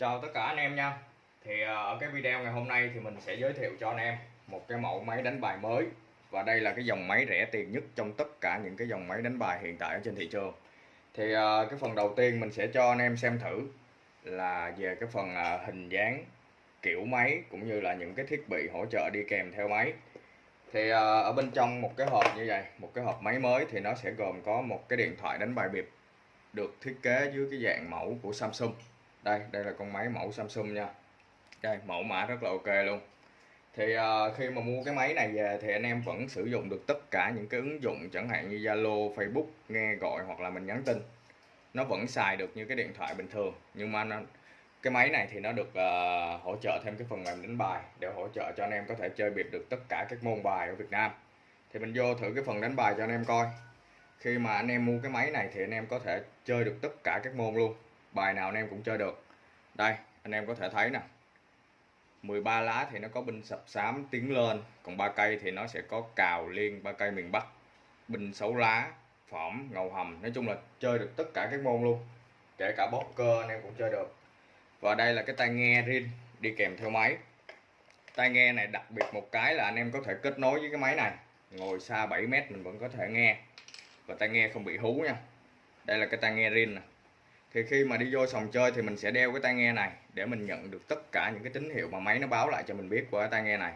Chào tất cả anh em nha. Thì à, ở cái video ngày hôm nay thì mình sẽ giới thiệu cho anh em một cái mẫu máy đánh bài mới. Và đây là cái dòng máy rẻ tiền nhất trong tất cả những cái dòng máy đánh bài hiện tại ở trên thị trường. Thì à, cái phần đầu tiên mình sẽ cho anh em xem thử là về cái phần à, hình dáng, kiểu máy cũng như là những cái thiết bị hỗ trợ đi kèm theo máy. Thì ở bên trong một cái hộp như vậy, một cái hộp máy mới thì nó sẽ gồm có một cái điện thoại đánh bài bịp được thiết kế dưới cái dạng mẫu của Samsung đây đây là con máy mẫu Samsung nha. Đây mẫu mã rất là ok luôn. Thì uh, khi mà mua cái máy này về thì anh em vẫn sử dụng được tất cả những cái ứng dụng chẳng hạn như Zalo, Facebook nghe gọi hoặc là mình nhắn tin. Nó vẫn xài được như cái điện thoại bình thường nhưng mà nó, cái máy này thì nó được uh, hỗ trợ thêm cái phần mềm đánh bài để hỗ trợ cho anh em có thể chơi biệt được tất cả các môn bài ở Việt Nam. Thì mình vô thử cái phần đánh bài cho anh em coi. Khi mà anh em mua cái máy này thì anh em có thể chơi được tất cả các môn luôn bài nào anh em cũng chơi được. Đây, anh em có thể thấy nè. 13 lá thì nó có binh sập xám tiến lên, còn ba cây thì nó sẽ có cào liên, ba cây miền Bắc. Binh xấu lá phỏm ngầu hầm. Nói chung là chơi được tất cả các môn luôn. Kể cả bóp cơ anh em cũng chơi được. Và đây là cái tai nghe rin đi kèm theo máy. Tai nghe này đặc biệt một cái là anh em có thể kết nối với cái máy này. Ngồi xa 7 mét mình vẫn có thể nghe. Và tai nghe không bị hú nha. Đây là cái tai nghe rin nè thì khi mà đi vô sòng chơi thì mình sẽ đeo cái tai nghe này để mình nhận được tất cả những cái tín hiệu mà máy nó báo lại cho mình biết qua cái tai nghe này.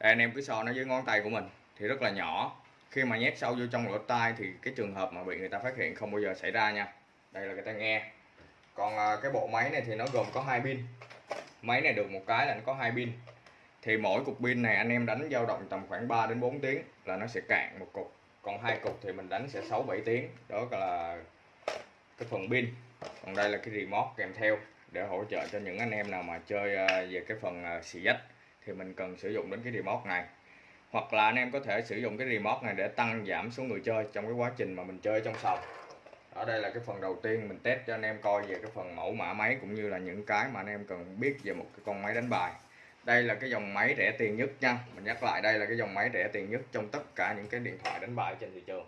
Đây, anh em cứ so nó với ngón tay của mình thì rất là nhỏ. Khi mà nhét sâu vô trong lỗ tai thì cái trường hợp mà bị người ta phát hiện không bao giờ xảy ra nha. Đây là cái tai nghe. Còn à, cái bộ máy này thì nó gồm có hai pin. Máy này được một cái là nó có hai pin. Thì mỗi cục pin này anh em đánh dao động tầm khoảng 3 đến 4 tiếng là nó sẽ cạn một cục. Còn hai cục thì mình đánh sẽ 6 7 tiếng. Đó là cái phần pin còn đây là cái remote kèm theo để hỗ trợ cho những anh em nào mà chơi ờ, về cái phần ờ, xì dách thì mình cần sử dụng đến cái remote này. Hoặc là anh em có thể sử dụng cái remote này để tăng giảm số người chơi trong cái quá trình mà mình chơi trong sòng. Ở đây là cái phần đầu tiên mình test cho anh em coi về cái phần mẫu mã máy cũng như là những cái mà anh em cần biết về một cái con máy đánh bài. Đây là cái dòng máy rẻ tiền nhất nha. Mình nhắc lại đây là cái dòng máy rẻ tiền nhất trong tất cả những cái điện thoại đánh bài trên thị trường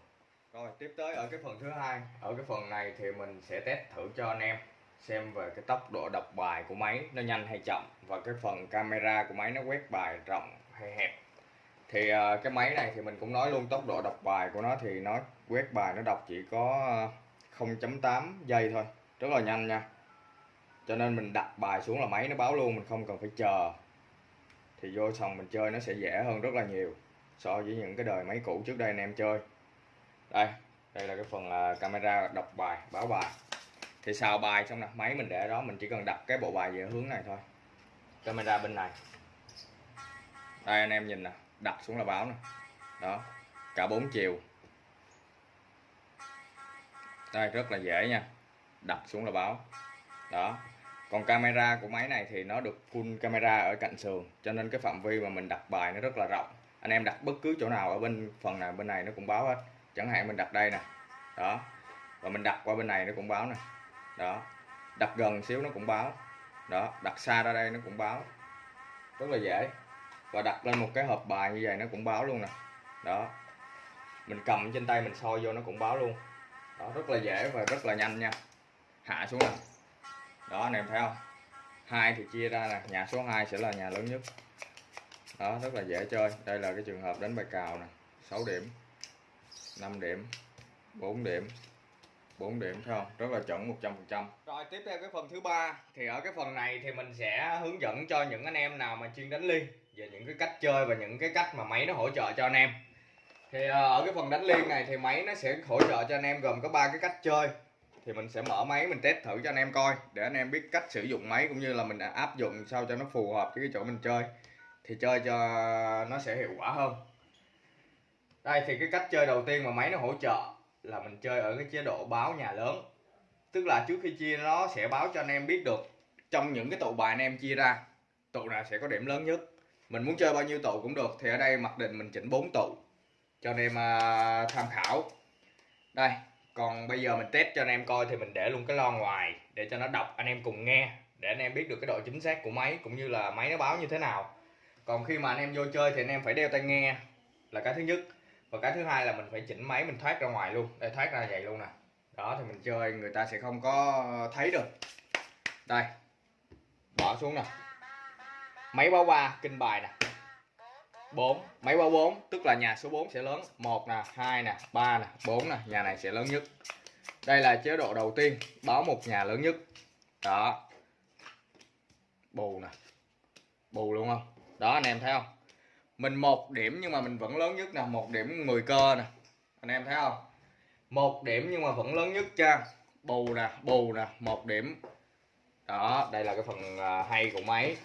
rồi, tiếp tới ở cái phần thứ hai. Ở cái phần này thì mình sẽ test thử cho anh em xem về cái tốc độ đọc bài của máy nó nhanh hay chậm và cái phần camera của máy nó quét bài rộng hay hẹp. Thì ờ, cái máy này thì mình cũng nói luôn, tốc độ đọc bài của nó thì nó quét bài nó đọc chỉ có ờ, 0.8 giây thôi. Rất là nhanh nha. Cho nên mình đặt bài xuống là máy nó báo luôn, mình không cần phải chờ. Thì vô sòng mình chơi nó sẽ dễ hơn rất là nhiều so với những cái đời máy cũ trước đây anh em chơi đây đây là cái phần à, camera đọc bài, báo bài. Thì xào bài xong nè, máy mình để đó, mình chỉ cần đặt cái bộ bài về hướng này thôi. Camera bên này. Đây anh em nhìn nè, đặt xuống là báo nè. Đó, cả bốn chiều. Đây, rất là dễ nha. Đặt xuống là báo. Đó, còn camera của máy này thì nó được full camera ở cạnh sườn, cho nên cái phạm vi mà mình đặt bài nó rất là rộng. Anh em đặt bất cứ chỗ nào ở bên phần nào bên này nó cũng báo hết chẳng hạn mình đặt đây nè. Đó. Và mình đặt qua bên này nó cũng báo nè. Đó. Đặt gần xíu nó cũng báo. Đó. Đặt xa ra đây nó cũng báo. Rất là dễ. Và đặt lên một cái hộp bài như vậy nó cũng báo luôn nè. Đó. Mình cầm trên tay mình soi vô nó cũng báo luôn. Đó, rất là dễ và rất là nhanh nha. Hạ xuống nè. Đó, anh em thấy không? Hai thì chia ra nè. Nhà số 2 sẽ là nhà lớn nhất. Đó, rất là dễ chơi. Đây là cái trường hợp đánh bài cào nè. 6 điểm. 5 điểm 4 điểm 4 điểm phải không? Rất là chuẩn 100% rồi, tiếp theo cái phần thứ ba. Thì ở cái phần này thì mình sẽ hướng dẫn cho những anh em nào mà chuyên đánh liên về những cái cách chơi và những cái cách mà máy nó hỗ trợ cho anh em. Thì ờ, ở cái phần đánh liên này thì máy nó sẽ hỗ trợ cho anh em gồm có ba cái cách chơi. Thì mình sẽ mở máy, mình test thử cho anh em coi, để anh em biết cách sử dụng máy cũng như là mình áp dụng sao cho nó phù hợp với cái chỗ mình chơi. Thì chơi cho nó sẽ hiệu quả hơn đây, thì cái cách chơi đầu tiên mà máy nó hỗ trợ là mình chơi ở cái chế độ báo nhà lớn. Tức là trước khi chia nó sẽ báo cho anh em biết được trong những cái tụ bài anh em chia ra, tụ nào sẽ có điểm lớn nhất. Mình muốn chơi bao nhiêu tụ cũng được, thì ở đây mặc định mình chỉnh 4 tụ cho anh em à, tham khảo. Đây, còn bây giờ mình test cho anh em coi thì mình để luôn cái lo ngoài để cho nó đọc, anh em cùng nghe, để anh em biết được cái độ chính xác của máy cũng như là máy nó báo như thế nào. Còn khi mà anh em vô chơi thì anh em phải đeo tai nghe là cái thứ nhất và cái thứ hai là mình phải chỉnh máy, mình thoát ra ngoài luôn. Đây, thoát ra vậy luôn nè. Đó, thì mình chơi, người ta sẽ không có thấy được. Đây. Bỏ xuống nè. Máy báo ba, kinh bài nè. 4 máy báo 4 tức là nhà số 4 sẽ lớn. 1 nè 2 nè 3 nè 4 nè. Nhà này sẽ lớn nhất. Đây là chế độ đầu tiên. Báo một nhà lớn nhất. Đó. Bù nè. Bù luôn không? Đó, anh em thấy không? Mình một điểm nhưng mà mình vẫn lớn nhất nè, một điểm 10 cơ nè. Anh em thấy không? Một điểm nhưng mà vẫn lớn nhất cha. Bù nè bù nè, một điểm. Đó, đây là cái phần à, hay của máy.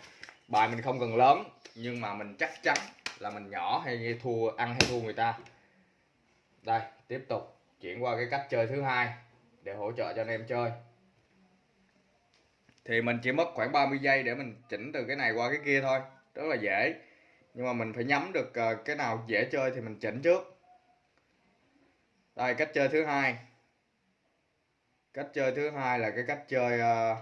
Bài mình không cần lớn, nhưng mà mình chắc chắn là mình nhỏ hay thua, ăn hay thua người ta. Đây, tiếp tục chuyển qua cái cách chơi thứ hai để hỗ trợ cho anh em chơi. Thì mình chỉ mất khoảng 30 giây để mình chỉnh từ cái này qua cái kia thôi. Rất là dễ nhưng mà mình phải nhắm được ờ, cái nào dễ chơi thì mình chỉnh trước. Đây cách chơi thứ hai. Cách chơi thứ hai là cái cách chơi uh,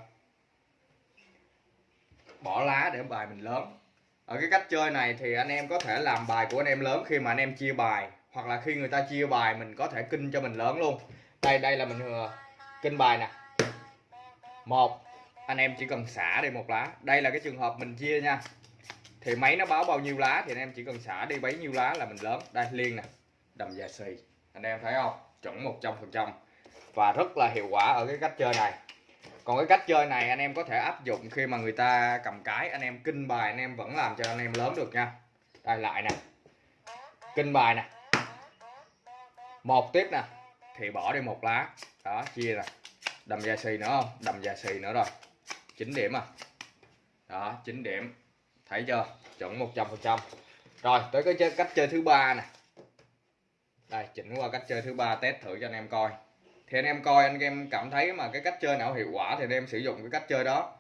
bỏ lá để bài mình lớn. Ở cái cách chơi này thì anh em có thể làm bài của anh em lớn khi mà anh em chia bài hoặc là khi người ta chia bài mình có thể kinh cho mình lớn luôn. Đây đây là mình uh, kinh bài nè. Một anh em chỉ cần xả đi một lá. Đây là cái trường hợp mình chia nha thì máy nó báo bao nhiêu lá thì anh em chỉ cần xả đi bấy nhiêu lá là mình lớn. Đây liên nè. Đầm già xì. Anh em thấy không? Chuẩn 100 phần trăm. Và rất là hiệu quả ở cái cách chơi này. Còn cái cách chơi này anh em có thể áp dụng khi mà người ta cầm cái, anh em kinh bài, anh em vẫn làm cho anh em lớn được nha. Đây, lại nè. Kinh bài nè. Một tiếp nè. Thì bỏ đi một lá. Đó, chia nè. Đầm già xì nữa không? Đầm già xì nữa rồi. 9 điểm à. Đó 9 điểm thấy chưa? Chuẩn 100 phần trăm. Rồi tới cái chơi, cách chơi thứ ba nè. Đây chỉnh qua cách chơi thứ ba test thử cho anh em coi. Thì anh em coi anh em cảm thấy mà cái cách chơi nào hiệu quả thì anh em sử dụng cái cách chơi đó.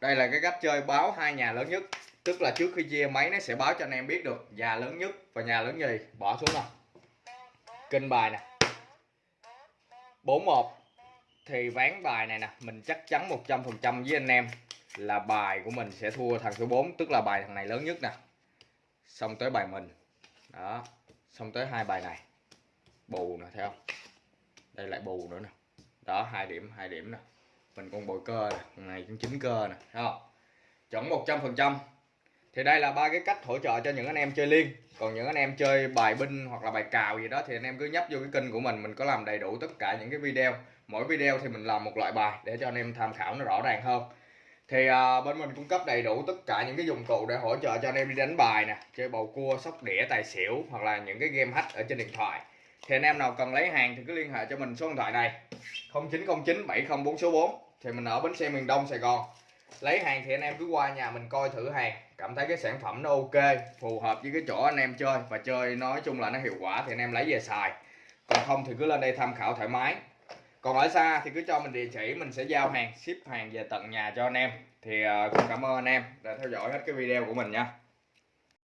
Đây là cái cách chơi báo hai nhà lớn nhất. Tức là trước khi chia máy nó sẽ báo cho anh em biết được nhà lớn nhất và nhà lớn gì. Bỏ xuống nào. Kinh bài nè. 41 thì ván bài này nè mình chắc chắn 100% với anh em là bài của mình sẽ thua thằng số 4 tức là bài thằng này lớn nhất nè. Xong tới bài mình. Đó. Xong tới hai bài này. Bù nè, thấy không? Đây lại bù nữa nè. Đó, hai điểm hai điểm nè. Mình còn bồi cơ nè thằng này cũng chín cơ nè, thấy không? Chuẩn 100% thì đây là ba cái cách hỗ trợ cho những anh em chơi liên. Còn những anh em chơi bài binh hoặc là bài cào gì đó thì anh em cứ nhấp vô cái kênh của mình. Mình có làm đầy đủ tất cả những cái video. Mỗi video thì mình làm một loại bài để cho anh em tham khảo nó rõ ràng hơn thì à, bên mình cung cấp đầy đủ tất cả những cái dụng cụ để hỗ trợ cho anh em đi đánh bài nè chơi bầu cua sóc đĩa tài xỉu hoặc là những cái game hack ở trên điện thoại. Thì anh em nào cần lấy hàng thì cứ liên hệ cho mình số điện thoại này 0909 704 số 4 thì mình ở bến xe miền Đông Sài Gòn. Lấy hàng thì anh em cứ qua nhà mình coi thử hàng cảm thấy cái sản phẩm nó ok phù hợp với cái chỗ anh em chơi và chơi nói chung là nó hiệu quả thì anh em lấy về xài. Còn không thì cứ lên đây tham khảo thoải mái còn ở xa thì cứ cho mình địa chỉ mình sẽ giao hàng ship hàng về tận nhà cho anh em. Thì uh, cảm ơn anh em đã theo dõi hết cái video của mình nha.